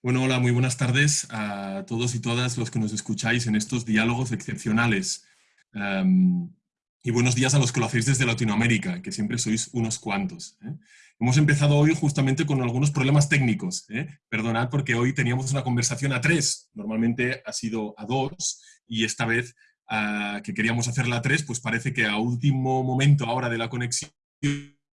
Bueno, hola, muy buenas tardes a todos y todas los que nos escucháis en estos diálogos excepcionales. Um, y buenos días a los que lo hacéis desde Latinoamérica, que siempre sois unos cuantos. ¿eh? Hemos empezado hoy justamente con algunos problemas técnicos. ¿eh? Perdonad porque hoy teníamos una conversación a tres, normalmente ha sido a dos, y esta vez uh, que queríamos hacerla a tres, pues parece que a último momento ahora de la conexión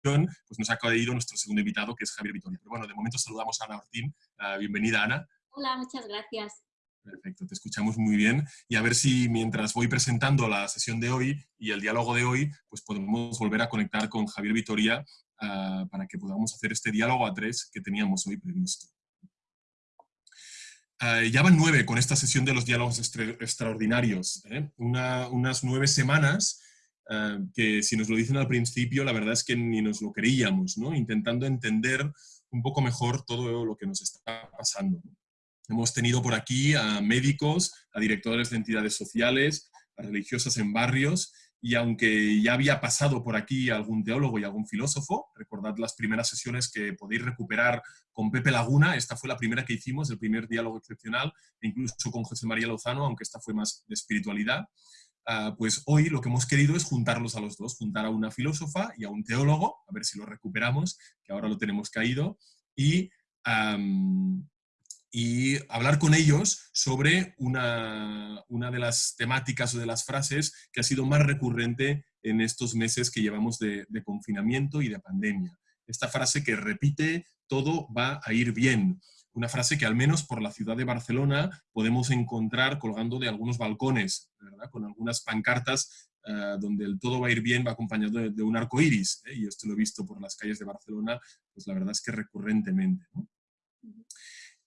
pues nos ha caído nuestro segundo invitado, que es Javier Vitoria. Pero bueno, de momento saludamos a Ana Ortín. Uh, bienvenida, Ana. Hola, muchas gracias. Perfecto, te escuchamos muy bien. Y a ver si mientras voy presentando la sesión de hoy y el diálogo de hoy, pues podemos volver a conectar con Javier Vitoria uh, para que podamos hacer este diálogo a tres que teníamos hoy previsto. Uh, ya van nueve con esta sesión de los diálogos extraordinarios. ¿eh? Una, unas nueve semanas uh, que si nos lo dicen al principio, la verdad es que ni nos lo creíamos, ¿no? intentando entender un poco mejor todo lo que nos está pasando. Hemos tenido por aquí a médicos, a directores de entidades sociales, a religiosas en barrios, y aunque ya había pasado por aquí algún teólogo y algún filósofo, recordad las primeras sesiones que podéis recuperar con Pepe Laguna, esta fue la primera que hicimos, el primer diálogo excepcional, incluso con José María Lozano, aunque esta fue más de espiritualidad, uh, pues hoy lo que hemos querido es juntarlos a los dos, juntar a una filósofa y a un teólogo, a ver si lo recuperamos, que ahora lo tenemos caído, y hablar con ellos sobre una, de las temáticas o de las frases que ha sido más recurrente en estos meses que llevamos de, confinamiento y de pandemia. Esta frase que repite, todo va a ir bien. Una frase que al menos por la ciudad de Barcelona podemos encontrar colgando de algunos balcones, con algunas pancartas uh, donde el todo va a ir bien va acompañado de, un arco iris. ¿eh? Y esto lo he visto por las calles de Barcelona, pues la verdad es que recurrentemente.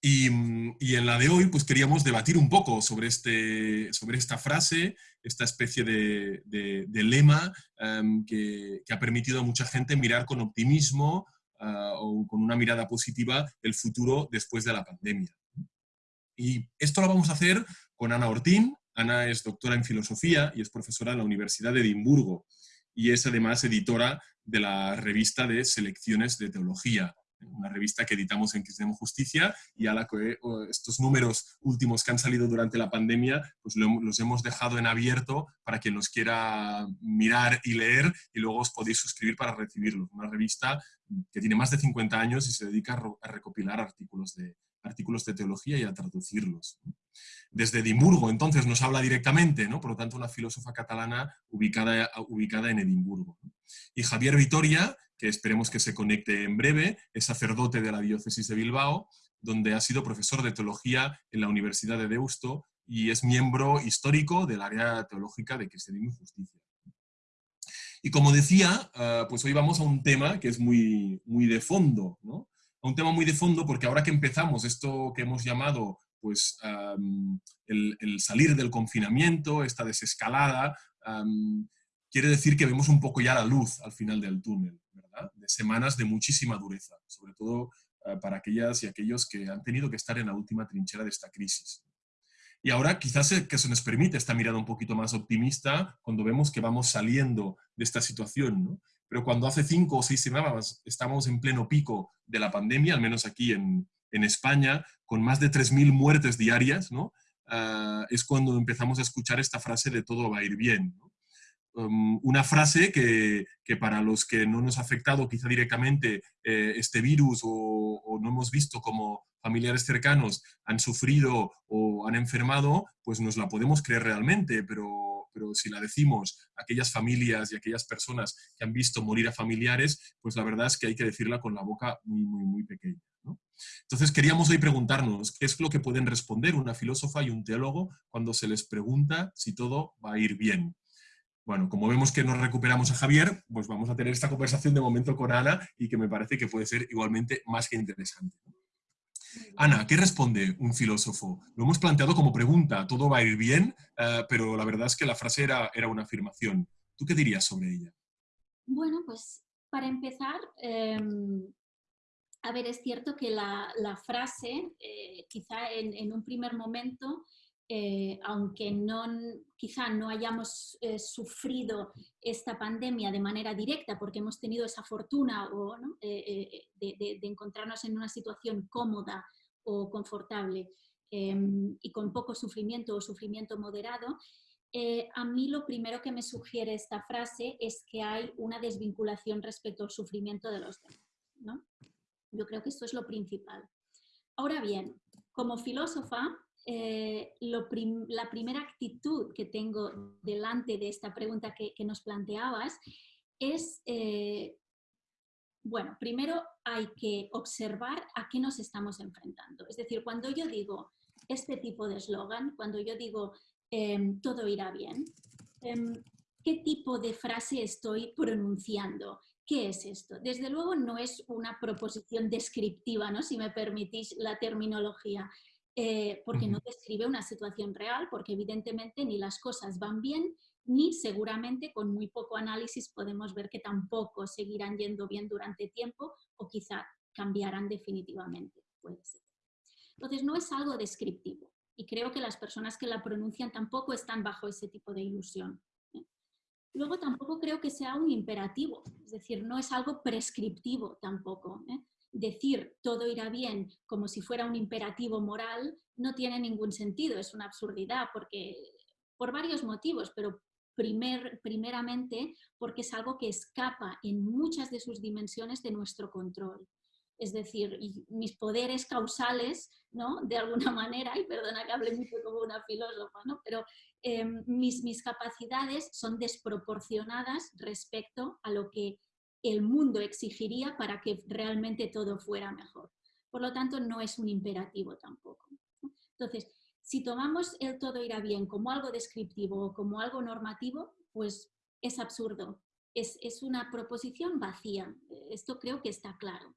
Y, y, en la de hoy, pues queríamos debatir un poco sobre, este, sobre esta frase, esta especie de, de, lema que, que, ha permitido a mucha gente mirar con optimismo uh, o con una mirada positiva el futuro después de la pandemia. Y esto lo vamos a hacer con Ana Ortín. Ana es doctora en filosofía y es profesora en la Universidad de Edimburgo y es además editora de la revista de selecciones de teología una revista que editamos en Cristianismo Justicia y a la que estos números últimos que han salido durante la pandemia, pues los hemos dejado en abierto para quien los quiera mirar y leer y luego os podéis suscribir para recibirlos. Una revista que tiene más de 50 años y se dedica a recopilar artículos de, artículos de teología y a traducirlos. Desde Edimburgo, entonces, nos habla directamente, ¿no? por lo tanto, una filósofa catalana ubicada, ubicada en Edimburgo. Y Javier Vitoria, que esperemos que se conecte en breve, es sacerdote de la diócesis de Bilbao, donde ha sido profesor de teología en la Universidad de Deusto y es miembro histórico del área teológica de Cristianismo y Justicia. Y como decía, uh, pues hoy vamos a un tema que es muy, muy de fondo, ¿no? A un tema muy de fondo porque ahora que empezamos esto que hemos llamado pues, el, salir del confinamiento, esta desescalada, quiere decir que vemos un poco ya la luz al final del túnel, De semanas de muchísima dureza, sobre todo uh, para aquellas y aquellos que han tenido que estar en la última trinchera de esta crisis. Y ahora quizás que se nos permite esta mirada un poquito más optimista cuando vemos que vamos saliendo de esta situación, ¿no? Pero cuando hace cinco o seis semanas estamos en pleno pico de la pandemia, al menos aquí en, en España, con más de 3.000 muertes diarias, ¿no? Uh, es cuando empezamos a escuchar esta frase de todo va a ir bien. ¿no? Um, una frase que, que, para los que no nos ha afectado quizá directamente eh, este virus o, no hemos visto como familiares cercanos han sufrido o han enfermado, pues nos la podemos creer realmente, pero, pero si la decimos a aquellas familias y aquellas personas que han visto morir a familiares, pues la verdad es que hay que decirla con la boca muy, muy, pequeña. Entonces queríamos hoy preguntarnos qué es lo que pueden responder una filósofa y un teólogo cuando se les pregunta si todo va a ir bien. Bueno, como vemos que nos recuperamos a Javier, pues vamos a tener esta conversación de momento con Ana y que me parece que puede ser igualmente más que interesante. Ana, ¿qué responde un filósofo? Lo hemos planteado como pregunta, todo va a ir bien, uh, pero la verdad es que la frase era, una afirmación. ¿Tú qué dirías sobre ella? Bueno, pues para empezar, eh, a ver, es cierto que la, frase, eh, quizá en, un primer momento, eh, aunque no, quizá no hayamos eh, sufrido esta pandemia de manera directa porque hemos tenido esa fortuna eh, de, de, encontrarnos en una situación cómoda o confortable y con poco sufrimiento o sufrimiento moderado, a mí lo primero que me sugiere esta frase es que hay una desvinculación respecto al sufrimiento de los demás. ¿no? Yo creo que esto es lo principal. Ahora bien, como filósofa, eh, la primera actitud que tengo delante de esta pregunta que, nos planteabas es, eh, bueno, primero hay que observar a qué nos estamos enfrentando. Es decir, cuando yo digo este tipo de eslogan, cuando yo digo em, todo irá bien, em, ¿qué tipo de frase estoy pronunciando? ¿Qué es esto? Desde luego no es una proposición descriptiva, ¿no? si me permitís la terminología, eh, porque no describe una situación real, porque evidentemente ni las cosas van bien, ni seguramente con muy poco análisis podemos ver que tampoco seguirán yendo bien durante tiempo o quizá cambiarán definitivamente. Puede ser. Entonces no es algo descriptivo y creo que las personas que la pronuncian tampoco están bajo ese tipo de ilusión. ¿eh? Luego tampoco creo que sea un imperativo, es decir, no es algo prescriptivo tampoco. ¿eh? Decir todo irá bien como si fuera un imperativo moral no tiene ningún sentido, es una absurdidad, porque por varios motivos, pero primer, primeramente porque es algo que escapa en muchas de sus dimensiones de nuestro control. Es decir, mis poderes causales, ¿no? de alguna manera, y perdona que hable mucho como una filósofa, ¿no? pero em, mis, mis capacidades son desproporcionadas respecto a lo que el mundo exigiría para que realmente todo fuera mejor. Por lo tanto, no es un imperativo tampoco. Entonces, si tomamos el todo irá bien como algo descriptivo o como algo normativo, pues es absurdo. Es, una proposición vacía. Esto creo que está claro.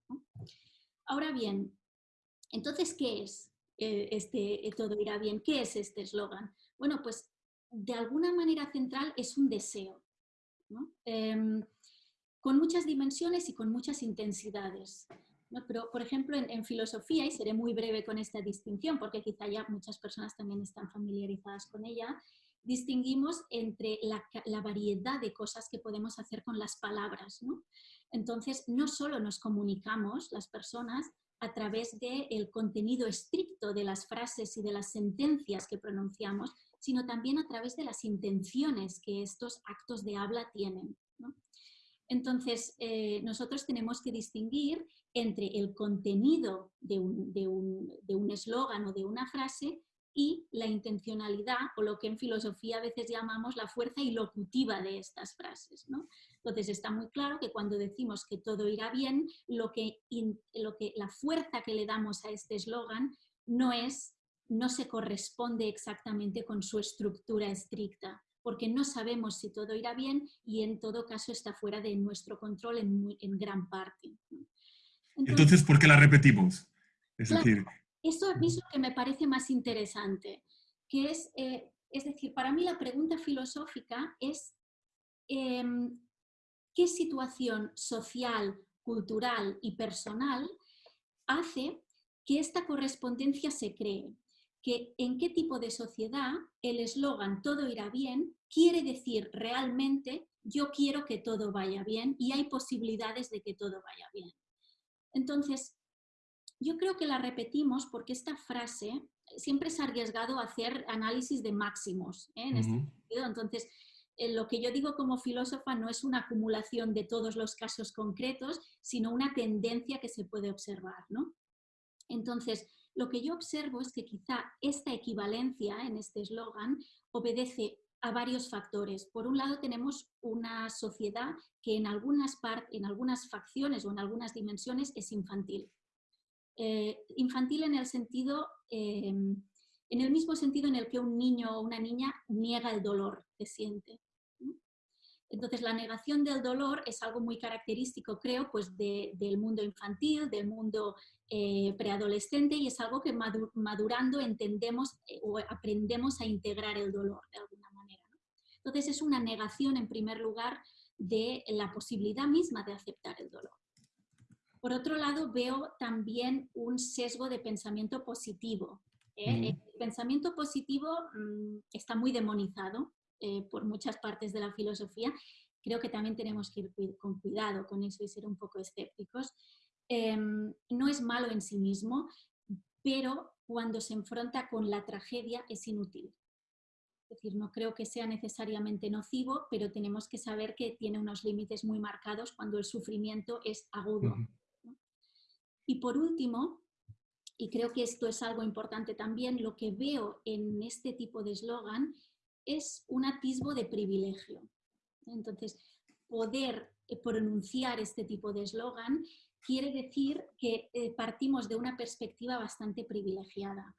Ahora bien, entonces, ¿qué es eh, este todo irá bien? ¿Qué es este eslogan? Bueno, pues de alguna manera central es un deseo. Em, con muchas dimensiones y con muchas intensidades. Pero, por ejemplo, en, filosofía, y seré muy breve con esta distinción, porque quizá ya muchas personas también están familiarizadas con ella, distinguimos entre la, variedad de cosas que podemos hacer con las palabras. Entonces, no solo nos comunicamos las personas a través del contenido estricto de las frases y de las sentencias que pronunciamos, sino también a través de las intenciones que estos actos de habla tienen. Entonces, eh, nosotros tenemos que distinguir entre el contenido de un eslogan o de una frase y la intencionalidad o lo que en filosofía a veces llamamos la fuerza ilocutiva de estas frases. Entonces está muy claro que cuando decimos que todo irá bien, lo que, lo que, la fuerza que le damos a este eslogan no, es, no se corresponde exactamente con su estructura estricta porque no sabemos si todo irá bien y en todo caso está fuera de nuestro control en, gran parte. Entonces, ¿por qué la repetimos? Es decir... Eso es lo que me parece más interesante, que es, eh, es decir, para mí la pregunta filosófica es em, ¿qué situación social, cultural y personal hace que esta correspondencia se cree? Que en qué tipo de sociedad el eslogan todo irá bien quiere decir realmente yo quiero que todo vaya bien y hay posibilidades de que todo vaya bien. Entonces, yo creo que la repetimos porque esta frase siempre se ha arriesgado a hacer análisis de máximos. ¿eh? En este sentido. Entonces, eh, lo que yo digo como filósofa no es una acumulación de todos los casos concretos, sino una tendencia que se puede observar. ¿no? Entonces, lo que yo observo es que quizá esta equivalencia en este eslogan obedece a varios factores. Por un lado tenemos una sociedad que en algunas, en algunas facciones o en algunas dimensiones es infantil. Eh, infantil en el sentido, em, en el mismo sentido en el que un niño o una niña niega el dolor que siente. Entonces, la negación del dolor es algo muy característico, creo, pues del mundo infantil, del mundo eh, preadolescente y es algo que madurando entendemos eh, o aprendemos a integrar el dolor de alguna manera. Entonces, es una negación, en primer lugar, de la posibilidad misma de aceptar el dolor. Por otro lado, veo también un sesgo de pensamiento positivo. ¿eh? El pensamiento positivo mm, está muy demonizado eh, por muchas partes de la filosofía, creo que también tenemos que ir con cuidado con eso y ser un poco escépticos. Em, no es malo en sí mismo, pero cuando se enfrenta con la tragedia es inútil. Es decir, no creo que sea necesariamente nocivo, pero tenemos que saber que tiene unos límites muy marcados cuando el sufrimiento es agudo. Y por último, y creo que esto es algo importante también, lo que veo en este tipo de eslogan es un atisbo de privilegio. Entonces, poder eh, pronunciar este tipo de eslogan quiere decir que eh, partimos de una perspectiva bastante privilegiada.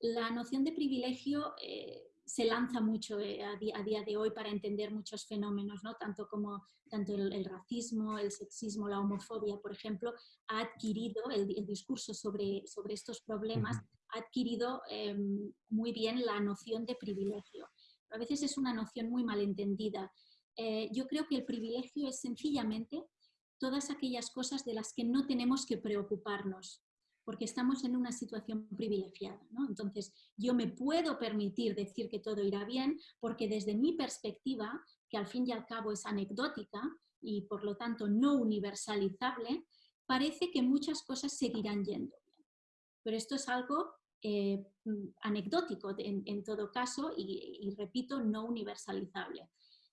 La noción de privilegio eh, se lanza mucho a día, de hoy para entender muchos fenómenos, ¿no? tanto como tanto el, racismo, el sexismo, la homofobia, por ejemplo, ha adquirido el, discurso sobre, sobre estos problemas, ha adquirido em, muy bien la noción de privilegio. A veces es una noción muy malentendida. Eh, yo creo que el privilegio es sencillamente todas aquellas cosas de las que no tenemos que preocuparnos, porque estamos en una situación privilegiada. Entonces, yo me puedo permitir decir que todo irá bien, porque desde mi perspectiva, que al fin y al cabo es anecdótica y por lo tanto no universalizable, parece que muchas cosas seguirán yendo bien. Pero esto es algo eh, anecdótico en, todo caso y repito, no universalizable.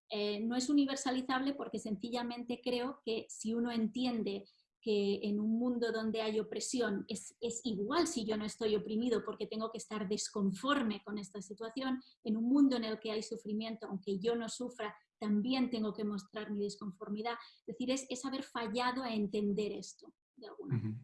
Eh, no es universalizable porque sencillamente creo que si uno entiende que en un mundo donde hay opresión es, igual si yo no estoy oprimido porque tengo que estar desconforme con esta situación, en un mundo en el que hay sufrimiento, aunque yo no sufra, también tengo que mostrar mi desconformidad. Es decir, es, haber fallado a entender esto de alguna manera.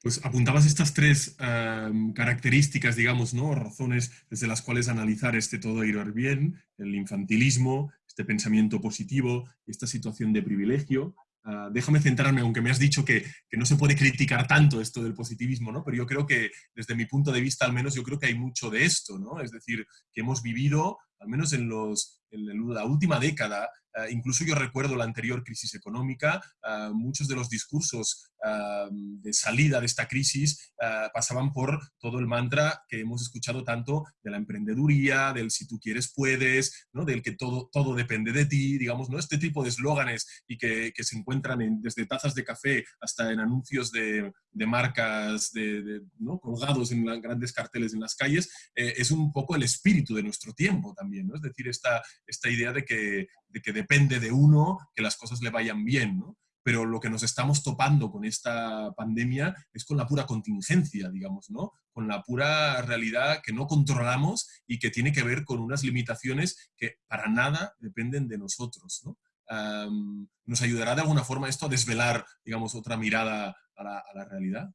Pues apuntabas estas tres em, características, digamos, ¿no? razones desde las cuales analizar este todo ir bien, el infantilismo, este pensamiento positivo, esta situación de privilegio. Ah, déjame centrarme, aunque me has dicho que, que, no se puede criticar tanto esto del positivismo, ¿no? pero yo creo que desde mi punto de vista al menos yo creo que hay mucho de esto, ¿no? es decir, que hemos vivido, al menos en, los, en la última década, eh, incluso yo recuerdo la anterior crisis económica, eh, muchos de los discursos eh, de salida de esta crisis pasaban por todo el mantra que hemos escuchado tanto de la emprendeduría, del si tú quieres puedes, ¿no? del que todo, todo depende de ti, digamos, ¿no? este tipo de eslóganes y que, se encuentran en, desde tazas de café hasta en anuncios de, de marcas de, ¿no? colgados en grandes carteles en las calles, es un poco el espíritu de nuestro tiempo también, ¿no? es decir, esta, esta idea de que, de que depende de uno que las cosas le vayan bien, ¿no? Pero lo que nos estamos topando con esta pandemia es con la pura contingencia, digamos, ¿no? Con la pura realidad que no controlamos y que tiene que ver con unas limitaciones que para nada dependen de nosotros, ¿no? ¿Nos ayudará de alguna forma esto a desvelar, digamos, otra mirada a la, realidad?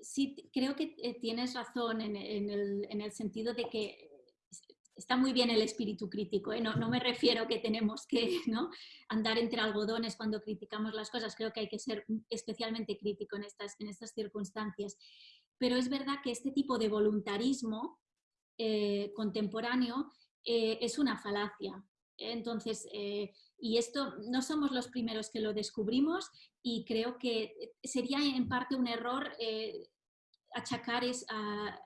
Sí, creo que eh, tienes razón en, el, en el sentido de que está muy bien el espíritu crítico, ¿eh? no, me refiero que tenemos que ¿no? andar entre algodones cuando criticamos las cosas, creo que hay que ser especialmente crítico en estas, circunstancias. Pero es verdad que este tipo de voluntarismo eh, contemporáneo eh, es una falacia. Entonces, y esto no somos los primeros que lo descubrimos y creo que sería en parte un error achacar es, a,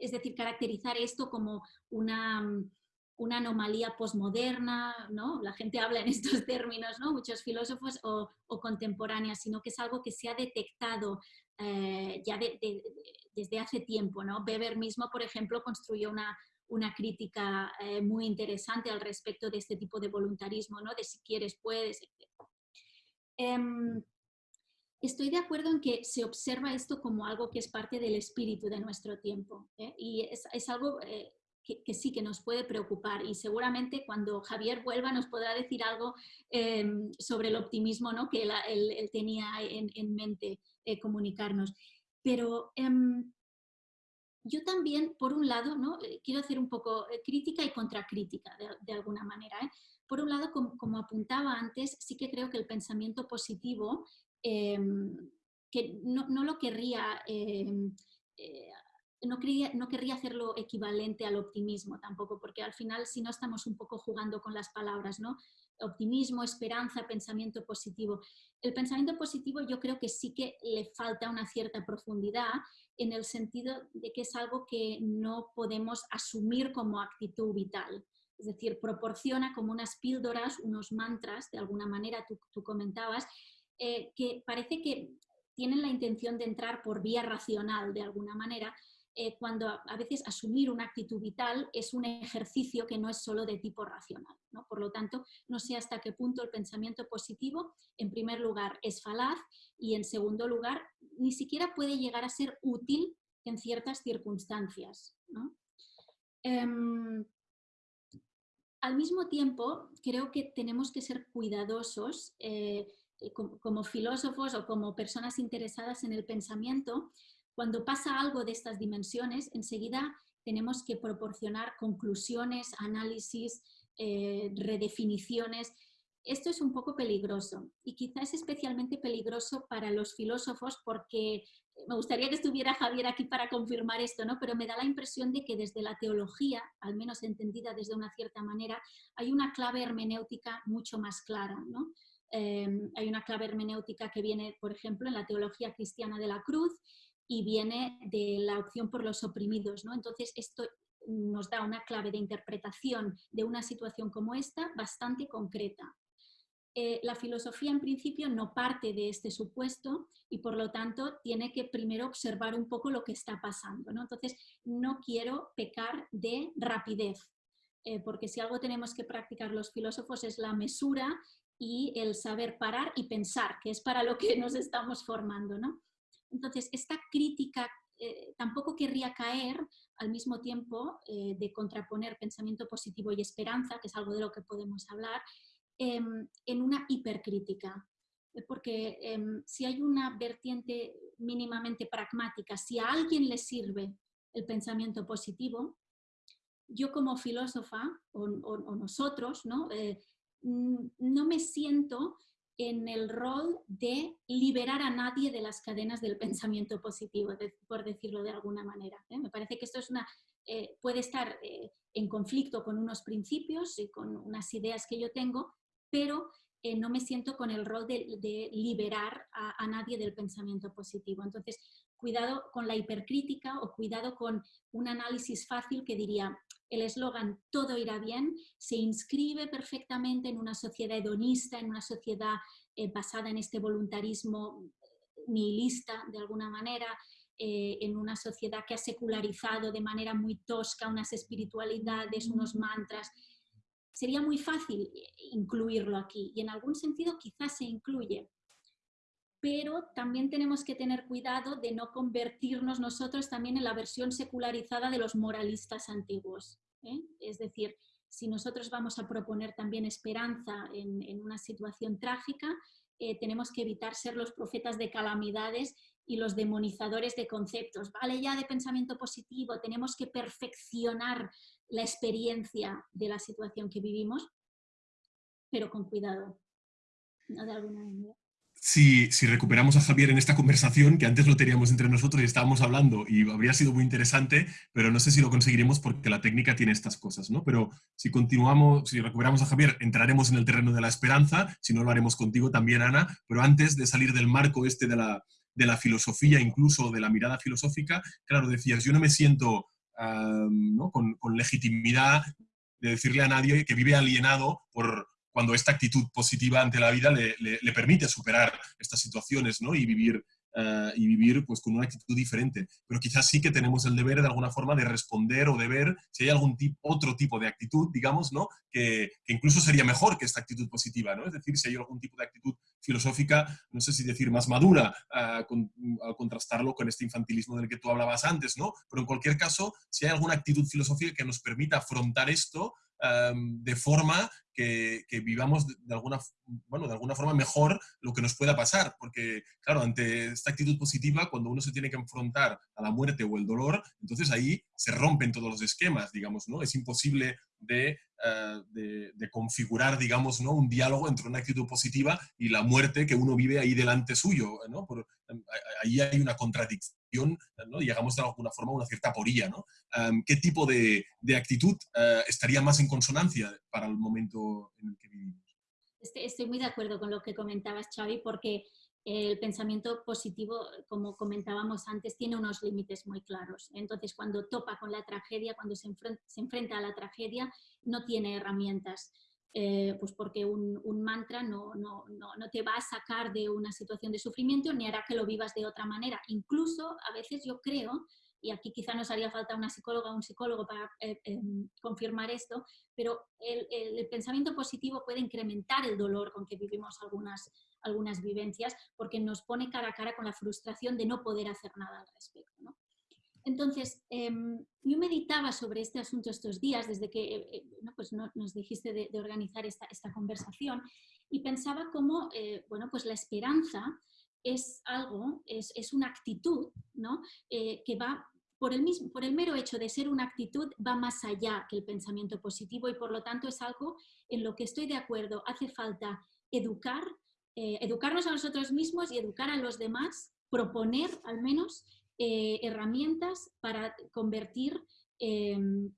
es decir, caracterizar esto como una, mm, una anomalía posmoderna, ¿no? La gente habla en estos términos, ¿no? Muchos filósofos o, contemporáneas, sino que es algo que se ha detectado eh, ya desde hace tiempo, ¿no? Weber mismo, por ejemplo, construyó una, una crítica eh, muy interesante al respecto de este tipo de voluntarismo, ¿no? De si quieres, puedes, etc estoy de acuerdo en que se observa esto como algo que es parte del espíritu de nuestro tiempo ¿eh? y es, algo eh, que, sí que nos puede preocupar y seguramente cuando Javier vuelva nos podrá decir algo em, sobre el optimismo ¿no? que él, tenía en, mente eh, comunicarnos. Pero em, yo también, por un lado, ¿no? quiero hacer un poco crítica y contracrítica de, alguna manera. Por un lado, como, apuntaba antes, sí que creo que el pensamiento positivo Em, que no, lo querría, em, eh, no, quería, no querría hacerlo equivalente al optimismo tampoco, porque al final si no estamos un poco jugando con las palabras, ¿no? Optimismo, esperanza, pensamiento positivo. El pensamiento positivo yo creo que sí que le falta una cierta profundidad en el sentido de que es algo que no podemos asumir como actitud vital. Es decir, proporciona como unas píldoras, unos mantras, de alguna manera tú, tú comentabas, eh, que parece que tienen la intención de entrar por vía racional de alguna manera, eh, cuando a, veces asumir una actitud vital es un ejercicio que no es solo de tipo racional. ¿no? Por lo tanto, no sé hasta qué punto el pensamiento positivo, en primer lugar, es falaz y en segundo lugar, ni siquiera puede llegar a ser útil en ciertas circunstancias. Em, al mismo tiempo, creo que tenemos que ser cuidadosos eh, como, filósofos o como personas interesadas en el pensamiento cuando pasa algo de estas dimensiones, enseguida tenemos que proporcionar conclusiones, análisis, eh, redefiniciones. Esto es un poco peligroso y quizás es especialmente peligroso para los filósofos porque me gustaría que estuviera Javier aquí para confirmar esto, ¿no? pero me da la impresión de que desde la teología, al menos entendida desde una cierta manera, hay una clave hermenéutica mucho más clara. ¿no? Eh, hay una clave hermenéutica que viene, por ejemplo, en la teología cristiana de la cruz y viene de la opción por los oprimidos. ¿no? Entonces, esto nos da una clave de interpretación de una situación como esta bastante concreta. Eh, la filosofía en principio no parte de este supuesto y por lo tanto tiene que primero observar un poco lo que está pasando. Entonces, no quiero pecar de rapidez, eh, porque si algo tenemos que practicar los filósofos es la mesura y el saber parar y pensar, que es para lo que nos estamos formando. ¿no? Entonces, esta crítica eh, tampoco querría caer al mismo tiempo eh, de contraponer pensamiento positivo y esperanza, que es algo de lo que podemos hablar, em, en una hipercrítica. Eh, porque em, si hay una vertiente mínimamente pragmática, si a alguien le sirve el pensamiento positivo, yo como filósofa o, nosotros ¿no? No me siento en el rol de liberar a nadie de las cadenas del pensamiento positivo, por decirlo de alguna manera. ¿eh? Me parece que esto es una, eh, puede estar eh, en conflicto con unos principios y con unas ideas que yo tengo, pero no me siento con el rol de, liberar a, a, nadie del pensamiento positivo. Entonces, cuidado con la hipercrítica o cuidado con un análisis fácil que diría, el eslogan todo irá bien se inscribe perfectamente en una sociedad hedonista, en una sociedad eh, basada en este voluntarismo nihilista de alguna manera, eh, en una sociedad que ha secularizado de manera muy tosca unas espiritualidades, unos mantras. Sería muy fácil incluirlo aquí y en algún sentido quizás se incluye, pero también tenemos que tener cuidado de no convertirnos nosotros también en la versión secularizada de los moralistas antiguos. ¿Eh? Es decir, si nosotros vamos a proponer también esperanza en, una situación trágica, eh, tenemos que evitar ser los profetas de calamidades y los demonizadores de conceptos. Vale ya de pensamiento positivo, tenemos que perfeccionar la experiencia de la situación que vivimos, pero con cuidado, ¿no? de alguna manera si, recuperamos a Javier en esta conversación, que antes lo teníamos entre nosotros y estábamos hablando y habría sido muy interesante, pero no sé si lo conseguiremos porque la técnica tiene estas cosas, ¿no? Pero si continuamos, si recuperamos a Javier, entraremos en el terreno de la esperanza, si no lo haremos contigo también, Ana, pero antes de salir del marco este de la, de la filosofía, incluso de la mirada filosófica, claro, decías, yo no me siento con, con legitimidad de decirle a nadie que vive alienado por, cuando esta actitud positiva ante la vida le, permite superar estas situaciones ¿no? y vivir, eh, y vivir pues, con una actitud diferente. Pero quizás sí que tenemos el deber de alguna forma de responder o de ver si hay algún tipo, otro tipo de actitud, digamos, ¿no? que, incluso sería mejor que esta actitud positiva. ¿no? Es decir, si hay algún tipo de actitud filosófica, no sé si decir más madura, al contrastarlo con este infantilismo del que tú hablabas antes, ¿no? pero en cualquier caso, si hay alguna actitud filosófica que nos permita afrontar esto, de forma que, vivamos de, alguna, bueno, de alguna forma mejor lo que nos pueda pasar. Porque, claro, ante esta actitud positiva, cuando uno se tiene que enfrentar a la muerte o el dolor, entonces ahí se rompen todos los esquemas, digamos, ¿no? Es imposible de, eh, de, configurar, digamos, ¿no? un diálogo entre una actitud positiva y la muerte que uno vive ahí delante suyo, ¿no? Por, ahí hay una contradicción, ¿no? llegamos de alguna forma a una cierta porilla. ¿no? ¿Qué tipo de, de actitud eh, estaría más en consonancia para el momento en el que vivimos? Estoy muy de acuerdo con lo que comentabas, Xavi, porque el pensamiento positivo, como comentábamos antes, tiene unos límites muy claros. Entonces, cuando topa con la tragedia, cuando se enfrenta, a la tragedia, no tiene herramientas. eh, pues porque un, mantra no, no, no, te va a sacar de una situación de sufrimiento ni hará que lo vivas de otra manera. Incluso a veces yo creo, y aquí quizá nos haría falta una psicóloga o un psicólogo para eh, em, confirmar esto, pero el, el, pensamiento positivo puede incrementar el dolor con que vivimos algunas, algunas vivencias porque nos pone cara a cara con la frustración de no poder hacer nada al respecto. ¿No? Entonces, em, yo meditaba sobre este asunto estos días, desde que eh, eh, pues nos dijiste de, organizar esta, conversación, y pensaba cómo eh, bueno, pues la esperanza es algo, es, una actitud ¿no? que va por el, mismo, por el mero hecho de ser una actitud, va más allá que el pensamiento positivo y por lo tanto es algo en lo que estoy de acuerdo. Hace falta educar, educarnos a nosotros mismos y educar a los demás, proponer al menos eh, herramientas para convertir em,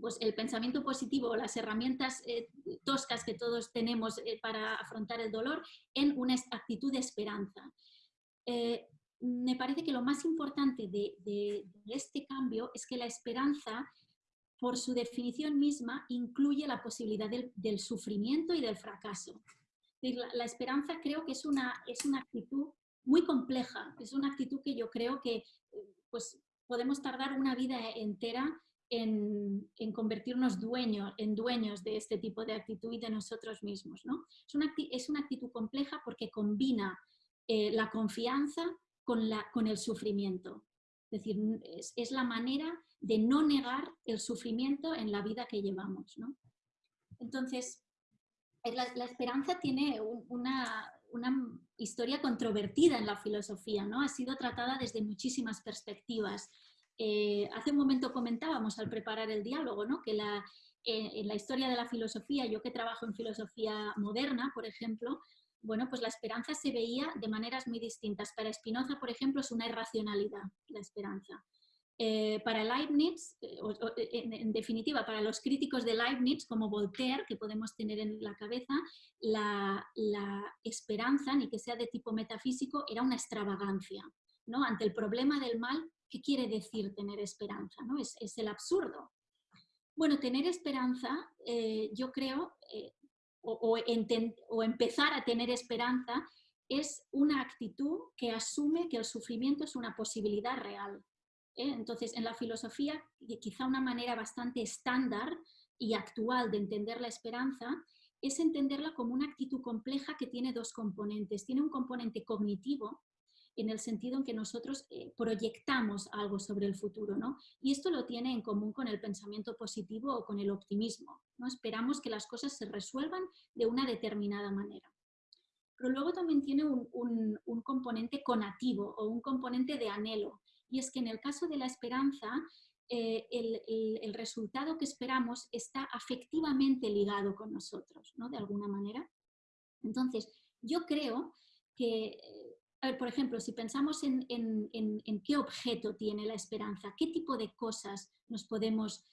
pues el pensamiento positivo, las herramientas eh, toscas que todos tenemos eh, para afrontar el dolor en una actitud de esperanza. me parece que lo más importante de, este cambio es que la esperanza, por su definición misma, incluye la posibilidad del, sufrimiento y del fracaso. La, esperanza creo que es una, es una actitud muy compleja. Es una actitud que yo creo que pues, podemos tardar una vida entera en, convertirnos en dueños de este tipo de actitud y de nosotros mismos. ¿no? Es, una, es una actitud compleja porque combina eh, la confianza con, la, con el sufrimiento. Es decir, es, la manera de no negar el sufrimiento en la vida que llevamos. ¿no? Entonces, la, la esperanza tiene una, una historia controvertida en la filosofía, ¿no? Ha sido tratada desde muchísimas perspectivas. Eh, hace un momento comentábamos al preparar el diálogo, ¿no? Que la, eh, en la historia de la filosofía, yo que trabajo en filosofía moderna, por ejemplo, bueno, pues la esperanza se veía de maneras muy distintas. Para Spinoza, por ejemplo, es una irracionalidad, la esperanza. Eh, para Leibniz, eh, eh, en, definitiva, para los críticos de Leibniz, como Voltaire, que podemos tener en la cabeza, la, esperanza, ni que sea de tipo metafísico, era una extravagancia. ¿no? Ante el problema del mal, ¿qué quiere decir tener esperanza? Es, el absurdo. Bueno, tener esperanza, yo creo, o, empezar a tener esperanza, es una actitud que asume que el sufrimiento es una posibilidad real ¿eh? Entonces, en la filosofía, quizá una manera bastante estándar y actual de entender la esperanza es entenderla como una actitud compleja que tiene dos componentes. Tiene un componente cognitivo, en el sentido en que nosotros eh, proyectamos algo sobre el futuro, ¿no? Y esto lo tiene en común con el pensamiento positivo o con el optimismo, ¿no? Esperamos que las cosas se resuelvan de una determinada manera. Pero luego también tiene un, un componente conativo o un componente de anhelo, y es que en el caso de la esperanza, eh, el, resultado que esperamos está afectivamente ligado con nosotros, ¿no? De alguna manera. Entonces, yo creo que, eh, por ejemplo, si pensamos en, qué objeto tiene la esperanza, qué tipo de cosas nos podemos,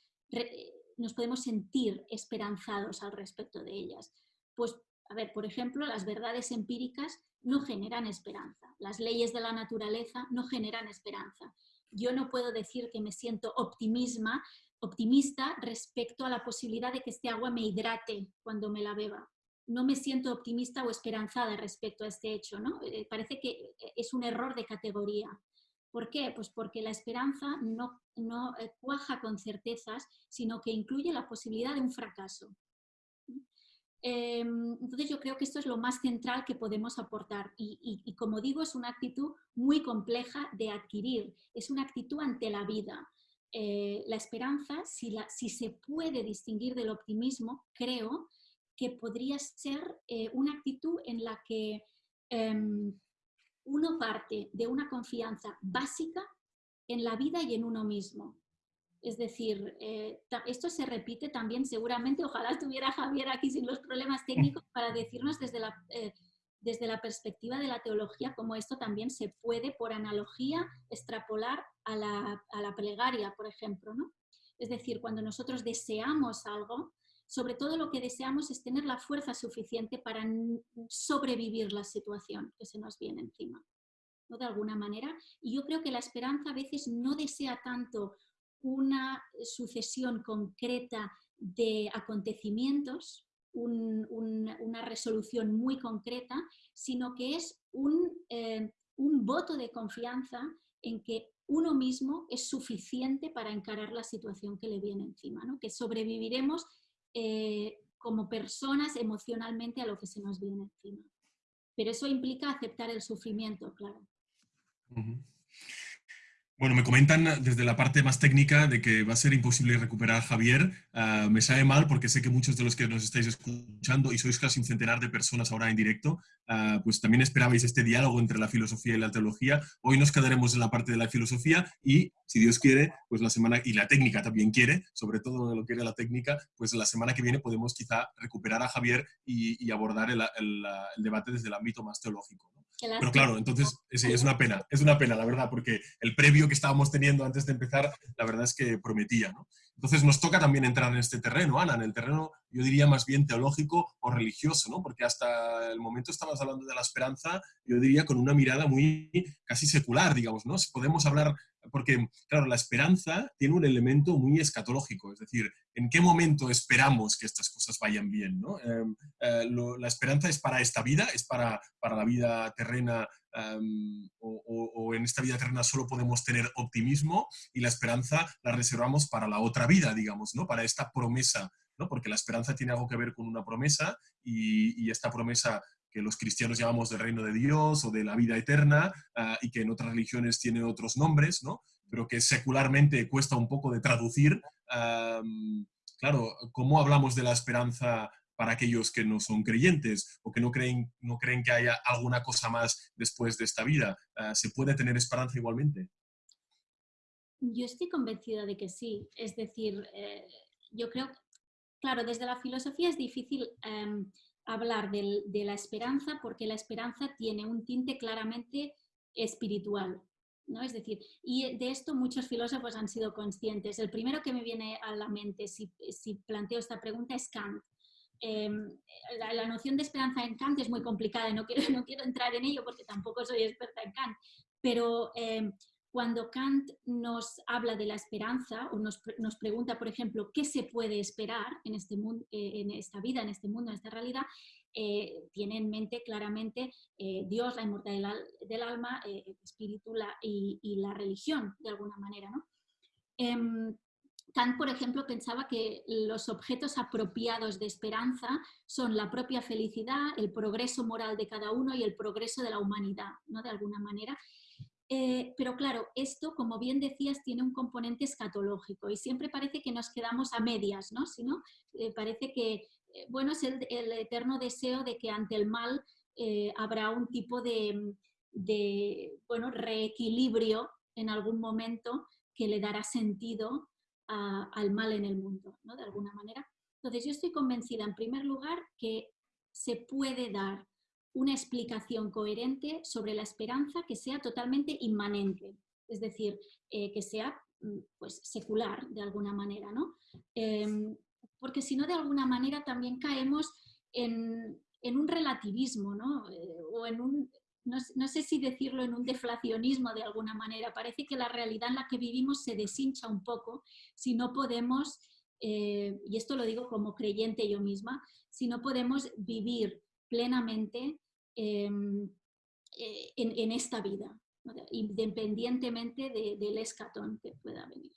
nos podemos sentir esperanzados al respecto de ellas, pues a ver, por ejemplo, las verdades empíricas no generan esperanza. Las leyes de la naturaleza no generan esperanza. Yo no puedo decir que me siento optimista respecto a la posibilidad de que este agua me hidrate cuando me la beba. No me siento optimista o esperanzada respecto a este hecho. ¿no? Eh, parece que es un error de categoría. ¿Por qué? Pues porque la esperanza no, no eh, cuaja con certezas, sino que incluye la posibilidad de un fracaso. Em, entonces yo creo que esto es lo más central que podemos aportar y, como digo es una actitud muy compleja de adquirir, es una actitud ante la vida. Eh, la esperanza, si, se puede distinguir del optimismo, creo que podría ser eh, una actitud en la que em, uno parte de una confianza básica en la vida y en uno mismo. Es decir, eh, esto se repite también seguramente, ojalá estuviera Javier aquí sin los problemas técnicos para decirnos desde la, eh, desde la perspectiva de la teología cómo esto también se puede, por analogía, extrapolar a la, a la plegaria, por ejemplo. ¿no? Es decir, cuando nosotros deseamos algo, sobre todo lo que deseamos es tener la fuerza suficiente para sobrevivir la situación que se nos viene encima. ¿no? De alguna manera. Y yo creo que la esperanza a veces no desea tanto una sucesión concreta de acontecimientos, una resolución muy concreta, sino que es un, eh, un voto de confianza en que uno mismo es suficiente para encarar la situación que le viene encima, ¿no? que sobreviviremos eh, como personas emocionalmente a lo que se nos viene encima. Pero eso implica aceptar el sufrimiento, claro. Bueno, me comentan desde la parte más técnica de que va a ser imposible recuperar a Javier. Ah, me sabe mal porque sé que muchos de los que nos estáis escuchando y sois casi un centenar de personas ahora en directo, ah, pues también esperabais este diálogo entre la filosofía y la teología. Hoy nos quedaremos en la parte de la filosofía y, si Dios quiere, pues la semana, y la técnica también quiere, sobre todo lo quiere la técnica, pues la semana que viene podemos quizá recuperar a Javier y, abordar el, debate desde el ámbito más teológico. Pero claro, entonces sí, es una pena, es una pena, la verdad, porque el previo que estábamos teniendo antes de empezar, la verdad es que prometía, ¿no? Entonces nos toca también entrar en este terreno, Ana, en el terreno, yo diría más bien teológico o religioso, ¿no? Porque hasta el momento estabas hablando de la esperanza, yo diría con una mirada muy casi secular, digamos, ¿no? Podemos hablar porque, claro, la esperanza tiene un elemento muy escatológico, es decir, ¿en qué momento esperamos que estas cosas vayan bien? ¿no? Em, eh, la esperanza es para esta vida, es para, para la vida terrena em, o, en esta vida terrena solo podemos tener optimismo y la esperanza la reservamos para la otra vida, digamos, ¿no? para esta promesa, ¿no? porque la esperanza tiene algo que ver con una promesa y, esta promesa que los cristianos llamamos del reino de Dios o de la vida eterna ah, y que en otras religiones tiene otros nombres, ¿no? pero que secularmente cuesta un poco de traducir. claro, ¿cómo hablamos de la esperanza para aquellos que no son creyentes o que no creen, no creen que haya alguna cosa más después de esta vida? Ah, ¿Se puede tener esperanza igualmente? Yo estoy convencida de que sí. Es decir, eh, yo creo, claro, desde la filosofía es difícil em, hablar de la esperanza porque la esperanza tiene un tinte claramente espiritual. ¿no? Es decir, y de esto muchos filósofos han sido conscientes. El primero que me viene a la mente si, planteo esta pregunta es Kant. Em, la, noción de esperanza en Kant es muy complicada y no quiero, no quiero entrar en ello porque tampoco soy experta en Kant, pero em, cuando Kant nos habla de la esperanza o nos, pregunta, por ejemplo, qué se puede esperar en, este mundo, eh, en esta vida, en este mundo, en esta realidad, eh, tiene en mente claramente eh, Dios, la inmortalidad del alma, el espíritu y, la religión, de alguna manera. Em, Kant, por ejemplo, pensaba que los objetos apropiados de esperanza son la propia felicidad, el progreso moral de cada uno y el progreso de la humanidad, ¿no? de alguna manera. Eh, pero claro, esto, como bien decías, tiene un componente escatológico y siempre parece que nos quedamos a medias, ¿no? Sino, eh, parece que, eh, bueno, es el, eterno deseo de que ante el mal habrá un tipo de, bueno, reequilibrio en algún momento que le dará sentido al mal en el mundo, ¿no? De alguna manera. Entonces, yo estoy convencida, en primer lugar, que se puede dar una explicación coherente sobre la esperanza que sea totalmente inmanente, es decir, eh, que sea mm, pues, secular de alguna manera, ¿no? Em, porque si no, de alguna manera también caemos en, un relativismo, ¿no? Eh, o en un, no, sé si decirlo en un deflacionismo de alguna manera, parece que la realidad en la que vivimos se deshincha un poco si no podemos, eh, y esto lo digo como creyente yo misma, si no podemos vivir plenamente Em, eh, en, esta vida, independientemente del escatón que pueda venir.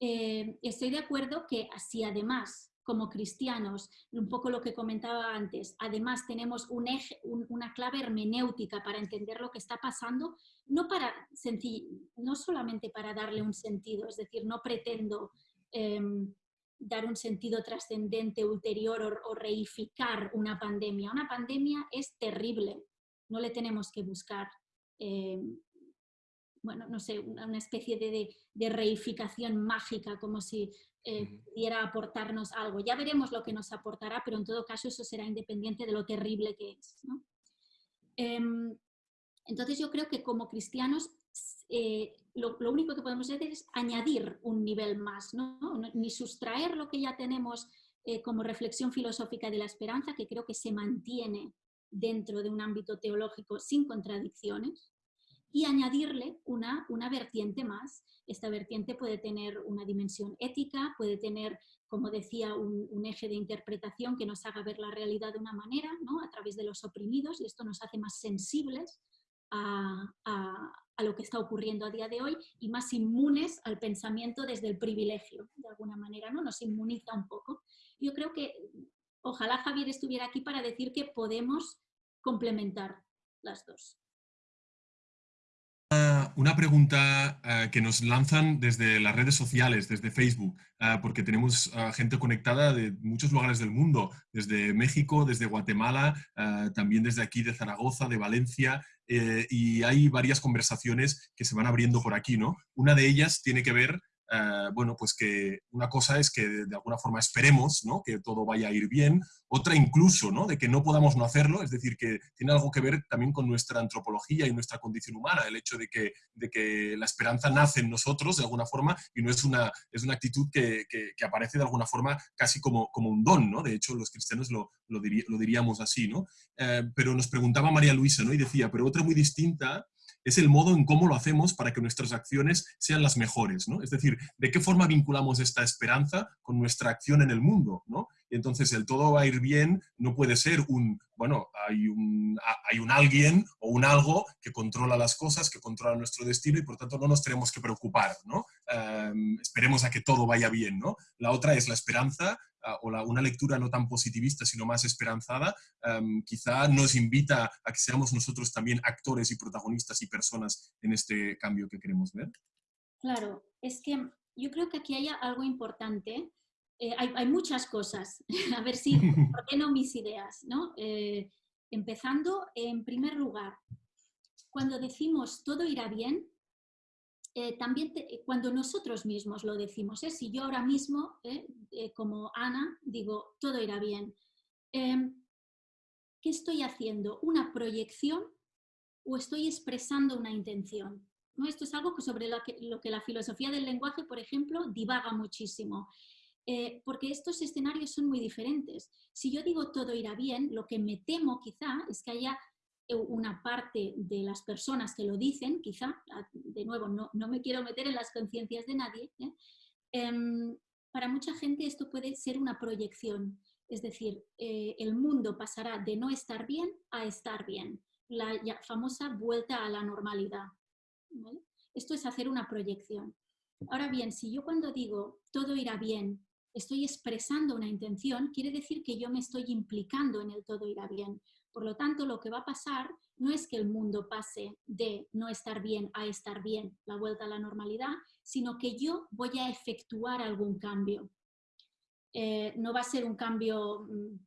Eh, estoy de acuerdo que así además, como cristianos, un poco lo que comentaba antes, además tenemos un eje, una clave hermenéutica para entender lo que está pasando, no, para no solamente para darle un sentido, es decir, no pretendo em, dar un sentido trascendente ulterior o, reificar una pandemia. Una pandemia es terrible, no le tenemos que buscar, eh, bueno, no sé, una, especie de, reificación mágica, como si eh, pudiera aportarnos algo. Ya veremos lo que nos aportará, pero en todo caso eso será independiente de lo terrible que es. Em, entonces yo creo que como cristianos eh, lo, único que podemos hacer es añadir un nivel más, ¿no? ni sustraer lo que ya tenemos eh, como reflexión filosófica de la esperanza, que creo que se mantiene dentro de un ámbito teológico sin contradicciones, y añadirle una, una vertiente más. Esta vertiente puede tener una dimensión ética, puede tener, como decía, un, eje de interpretación que nos haga ver la realidad de una manera, ¿no? a través de los oprimidos, y esto nos hace más sensibles a, a, lo que está ocurriendo a día de hoy y más inmunes al pensamiento desde el privilegio, de alguna manera, ¿no? Nos inmuniza un poco. Yo creo que ojalá Javier estuviera aquí para decir que podemos complementar las dos. Una pregunta eh, que nos lanzan desde las redes sociales, desde Facebook, eh, porque tenemos eh, gente conectada de muchos lugares del mundo, desde México, desde Guatemala, también desde aquí de Zaragoza, de Valencia, y hay varias conversaciones que se van abriendo por aquí, ¿no? Una de ellas tiene que ver eh, bueno, pues que una cosa es que de alguna forma esperemos ¿no? que todo vaya a ir bien, otra incluso ¿no? de que no podamos no hacerlo, es decir, que tiene algo que ver también con nuestra antropología y nuestra condición humana, el hecho de que, de que la esperanza nace en nosotros de alguna forma y no es una, es una actitud que, que, aparece de alguna forma casi como, como un don, ¿no? de hecho los cristianos lo, lo, diríamos así, ¿no? Eh, pero nos preguntaba María Luisa ¿no? y decía, pero otra muy distinta es el modo en cómo lo hacemos para que nuestras acciones sean las mejores, ¿no? Es decir, de qué forma vinculamos esta esperanza con nuestra acción en el mundo, ¿no? Entonces el todo va a ir bien no puede ser un, bueno, hay un, hay un alguien o un algo que controla las cosas, que controla nuestro destino y por tanto no nos tenemos que preocupar, ¿no? Em, esperemos a que todo vaya bien, ¿no? La otra es la esperanza o una lectura no tan positivista, sino más esperanzada, em, quizá nos invita a que seamos nosotros también actores y protagonistas y personas en este cambio que queremos ver. Claro, es que yo creo que aquí hay algo importante. Eh, hay, muchas cosas. a ver si ordeno mis ideas. ¿no? Eh, empezando, en primer lugar, cuando decimos todo irá bien, eh, también eh, cuando nosotros mismos lo decimos, ¿eh? si yo ahora mismo, como Ana, digo, todo irá bien, em, ¿qué estoy haciendo? ¿Una proyección o estoy expresando una intención? ¿No? Esto es algo sobre lo que, la filosofía del lenguaje, por ejemplo, divaga muchísimo. porque estos escenarios son muy diferentes. Si yo digo todo irá bien, lo que me temo quizá es que haya una parte de las personas que lo dicen, quizá, de nuevo, no, me quiero meter en las conciencias de nadie, ¿eh? em, para mucha gente esto puede ser una proyección, es decir, eh, el mundo pasará de no estar bien a estar bien, la famosa vuelta a la normalidad. Esto es hacer una proyección. Ahora bien, si yo cuando digo todo irá bien, estoy expresando una intención, quiere decir que yo me estoy implicando en el todo irá bien. Por lo tanto, lo que va a pasar no es que el mundo pase de no estar bien a estar bien, la vuelta a la normalidad, sino que yo voy a efectuar algún cambio. Eh, no va a ser un cambio mm,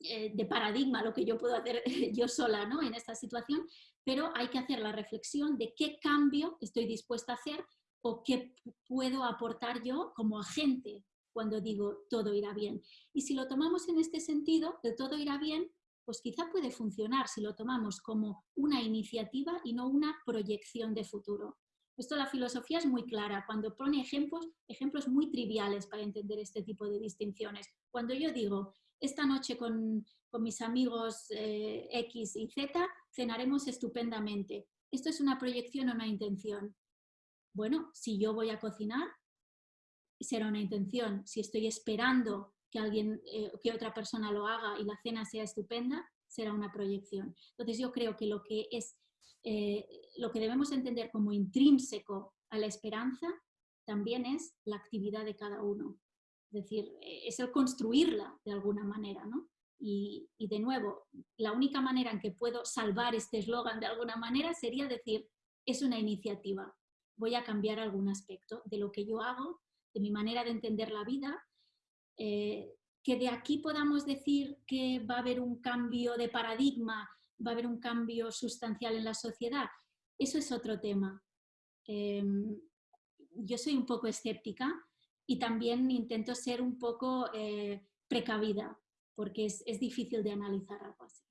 eh, de paradigma lo que yo puedo hacer yo sola ¿no? en esta situación, pero hay que hacer la reflexión de qué cambio estoy dispuesta a hacer o qué puedo aportar yo como agente cuando digo todo irá bien. Y si lo tomamos en este sentido, el todo irá bien pues quizá puede funcionar si lo tomamos como una iniciativa y no una proyección de futuro. Esto la filosofía es muy clara, cuando pone ejemplos, ejemplos muy triviales para entender este tipo de distinciones. Cuando yo digo, esta noche con, mis amigos eh, X y Z cenaremos estupendamente. ¿Esto es una proyección o una intención? Bueno, si yo voy a cocinar, será una intención. Si estoy esperando que alguien, eh, que otra persona lo haga y la cena sea estupenda, será una proyección. Entonces yo creo que lo que es, eh, lo que debemos entender como intrínseco a la esperanza también es la actividad de cada uno. Es decir, es el construirla de alguna manera, ¿no? Y de nuevo, la única manera en que puedo salvar este eslogan de alguna manera sería decir, es una iniciativa, voy a cambiar algún aspecto de lo que yo hago, de mi manera de entender la vida eh, que de aquí podamos decir que va a haber un cambio de paradigma, va a haber un cambio sustancial en la sociedad, eso es otro tema. Em, yo soy un poco escéptica y también intento ser un poco eh, precavida, porque es, difícil de analizar algo así.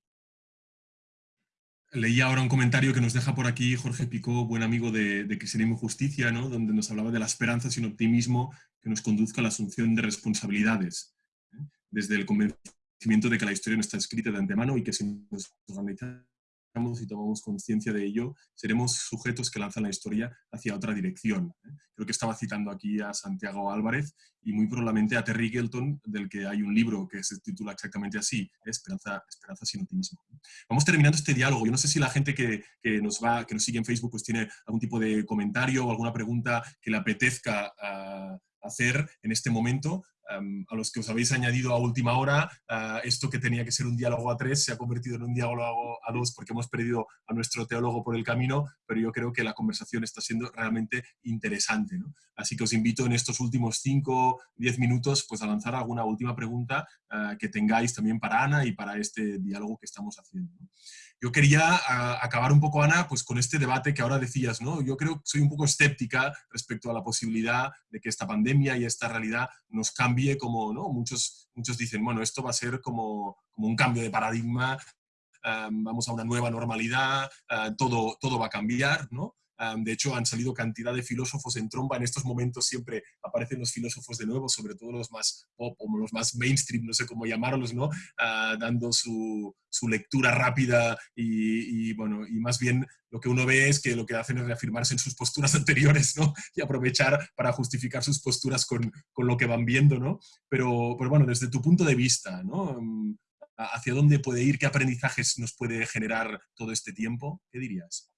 Leí ahora un comentario que nos deja por aquí Jorge Picó, buen amigo de, de Cristianismo y Justicia, ¿no? donde nos hablaba de la esperanza sin optimismo que nos conduzca a la asunción de responsabilidades, ¿eh? desde el convencimiento de que la historia no está escrita de antemano y que si nos y tomamos conciencia de ello, seremos sujetos que lanzan la historia hacia otra dirección. ¿eh? Creo que estaba citando aquí a Santiago Álvarez y muy probablemente a Terry Gelton, del que hay un libro que se titula exactamente así, ¿eh? Esperanza, Esperanza sin optimismo. Vamos terminando este diálogo. Yo no sé si la gente que, nos, va, que nos sigue en Facebook pues tiene algún tipo de comentario o alguna pregunta que le apetezca ah, hacer en este momento. A los que os habéis añadido a última hora, ah, esto que tenía que ser un diálogo a tres se ha convertido en un diálogo a dos porque hemos perdido a nuestro teólogo por el camino, pero yo creo que la conversación está siendo realmente interesante. Así que os invito en estos últimos cinco, diez minutos pues, a lanzar alguna última pregunta ah, que tengáis también para Ana y para este diálogo que estamos haciendo. Yo quería acabar un poco, Ana, pues con este debate que ahora decías, ¿no? Yo creo que soy un poco escéptica respecto a la posibilidad de que esta pandemia y esta realidad nos cambie como, ¿no? Muchos, muchos dicen, bueno, esto va a ser como, como un cambio de paradigma, vamos a una nueva normalidad, todo, todo va a cambiar, ¿no? De hecho, han salido cantidad de filósofos en tromba. En estos momentos siempre aparecen los filósofos de nuevo, sobre todo los más pop o los más mainstream, no sé cómo llamarlos, ¿no? Ah, dando su, su, lectura rápida y, bueno, y más bien lo que uno ve es que lo que hacen es reafirmarse en sus posturas anteriores, ¿no? Y aprovechar para justificar sus posturas con, con lo que van viendo, ¿no? Pero, pero bueno, desde tu punto de vista, ¿no? ¿Hacia dónde puede ir? ¿Qué aprendizajes nos puede generar todo este tiempo? ¿Qué dirías?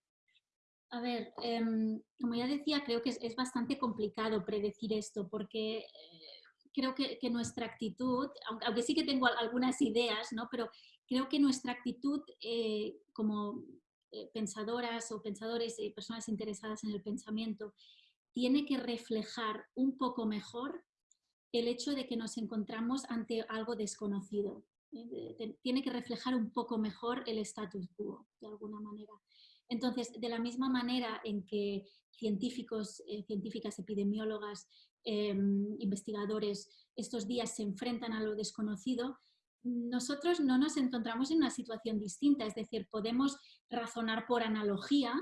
A ver, em, como ya decía, creo que es, bastante complicado predecir esto porque eh, creo que, nuestra actitud, aunque, sí que tengo algunas ideas, ¿no? pero creo que nuestra actitud eh, como eh, pensadoras o pensadores y personas interesadas en el pensamiento tiene que reflejar un poco mejor el hecho de que nos encontramos ante algo desconocido. Tiene que reflejar un poco mejor el status quo, de alguna manera. Entonces, de la misma manera en que científicos, eh, científicas, epidemiólogas, em, investigadores estos días se enfrentan a lo desconocido, nosotros no nos encontramos en una situación distinta, es decir, podemos razonar por analogía,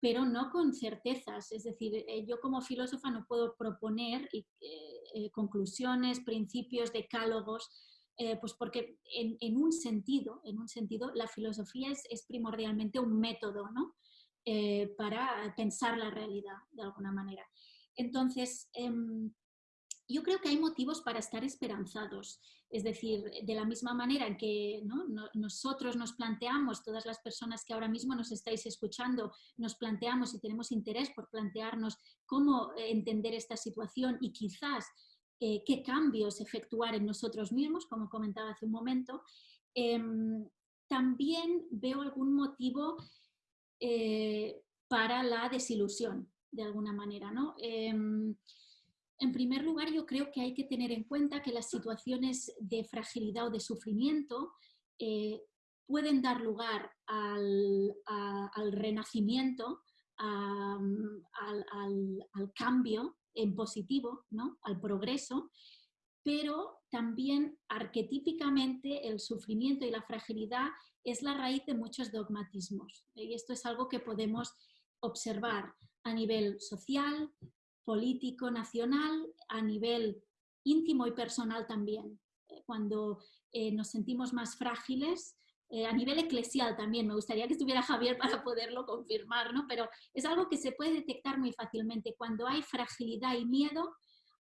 pero no con certezas. Es decir, eh, yo como filósofa no puedo proponer eh, conclusiones, principios, decálogos eh, pues porque en, un sentido, en un sentido, la filosofía es, primordialmente un método ¿no? Eh, para pensar la realidad de alguna manera. Entonces, em, yo creo que hay motivos para estar esperanzados. Es decir, de la misma manera en que nosotros nos planteamos, todas las personas que ahora mismo nos estáis escuchando, nos planteamos y tenemos interés por plantearnos cómo entender esta situación y quizás eh, qué cambios efectuar en nosotros mismos, como comentaba hace un momento, em, también veo algún motivo eh, para la desilusión, de alguna manera. ¿no? Em, en primer lugar, yo creo que hay que tener en cuenta que las situaciones de fragilidad o de sufrimiento eh, pueden dar lugar al, renacimiento, al, cambio en positivo, ¿no? al progreso, pero también arquetípicamente el sufrimiento y la fragilidad es la raíz de muchos dogmatismos. Y esto es algo que podemos observar a nivel social, político, nacional, a nivel íntimo y personal también. Eh, cuando eh, nos sentimos más frágiles, eh, a nivel eclesial también, me gustaría que estuviera Javier para poderlo confirmar, ¿no? pero es algo que se puede detectar muy fácilmente. Cuando hay fragilidad y miedo,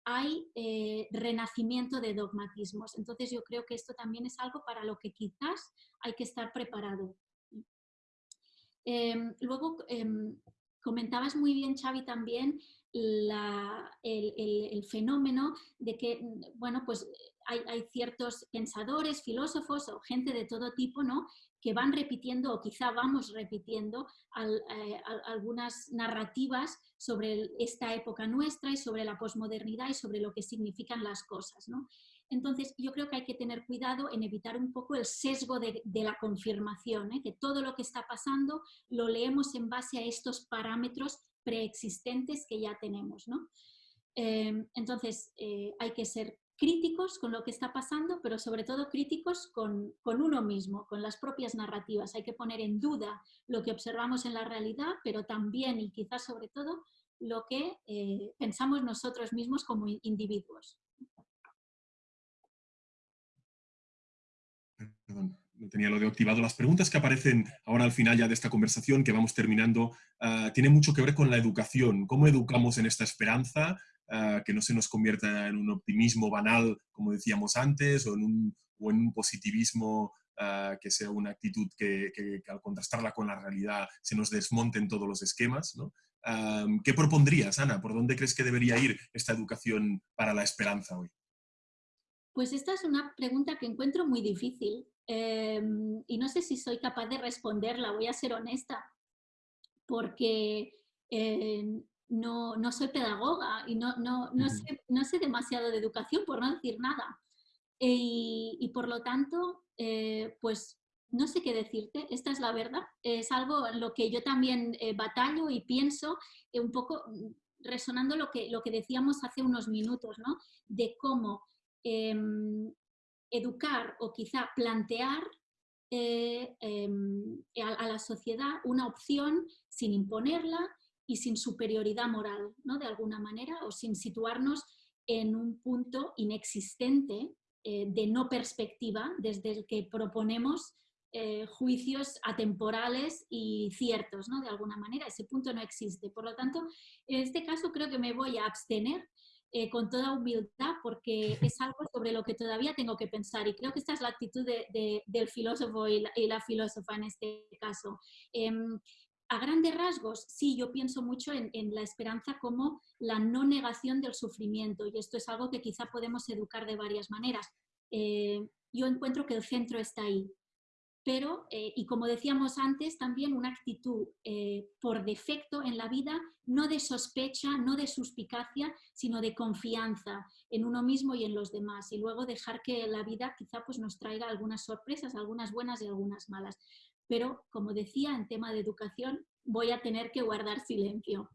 hay eh, renacimiento de dogmatismos. Entonces yo creo que esto también es algo para lo que quizás hay que estar preparado. Em, luego, em, comentabas muy bien, Xavi, también el, el, fenómeno de que, bueno, pues hay, ciertos pensadores, filósofos o gente de todo tipo, ¿no? que van repitiendo o quizá vamos repitiendo eh, algunas narrativas sobre esta época nuestra y sobre la posmodernidad y sobre lo que significan las cosas. ¿no? Entonces, yo creo que hay que tener cuidado en evitar un poco el sesgo de, la confirmación, ¿eh? que todo lo que está pasando lo leemos en base a estos parámetros preexistentes que ya tenemos. ¿no? Eh, entonces, hay que ser críticos con lo que está pasando, pero sobre todo críticos con, uno mismo, con las propias narrativas. Hay que poner en duda lo que observamos en la realidad, pero también y quizás sobre todo lo que eh, pensamos nosotros mismos como individuos. Tenía lo de activado. Las preguntas que aparecen ahora al final ya de esta conversación, que vamos terminando, uh, tienen mucho que ver con la educación. ¿Cómo educamos en esta esperanza? Uh, que no se nos convierta en un optimismo banal, como decíamos antes, o en un, o en un positivismo uh, que sea una actitud que, que, que, al contrastarla con la realidad se nos desmonten todos los esquemas. ¿no? Um, ¿Qué propondrías, Ana? ¿Por dónde crees que debería ir esta educación para la esperanza hoy? Pues esta es una pregunta que encuentro muy difícil eh, y no sé si soy capaz de responderla, voy a ser honesta, porque eh, no, no, soy pedagoga y no, no, no, sé, no, sé, demasiado de educación, por no decir nada. Y, y por lo tanto, eh, pues no sé qué decirte, esta es la verdad. Es algo en lo que yo también eh, batallo y pienso eh, un poco mm, resonando lo que, lo que decíamos hace unos minutos, ¿no? De cómo eh, educar o quizá plantear eh, em, a, a, la sociedad una opción sin imponerla y sin superioridad moral, ¿no? De alguna manera, o sin situarnos en un punto inexistente eh, de no perspectiva desde el que proponemos eh, juicios atemporales y ciertos, ¿no? De alguna manera, ese punto no existe. Por lo tanto, en este caso creo que me voy a abstener eh, con toda humildad porque es algo sobre lo que todavía tengo que pensar y creo que esta es la actitud de, de, del filósofo y la, y la, filósofa en este caso. Eh, a grandes rasgos, sí, yo pienso mucho en, en, la esperanza como la no negación del sufrimiento y esto es algo que quizá podemos educar de varias maneras. Eh, yo encuentro que el centro está ahí, pero, eh, y como decíamos antes, también una actitud eh, por defecto en la vida, no de sospecha, no de suspicacia, sino de confianza en uno mismo y en los demás. Y luego dejar que la vida quizá pues, nos traiga algunas sorpresas, algunas buenas y algunas malas. Pero, como decía, en tema de educación, voy a tener que guardar silencio.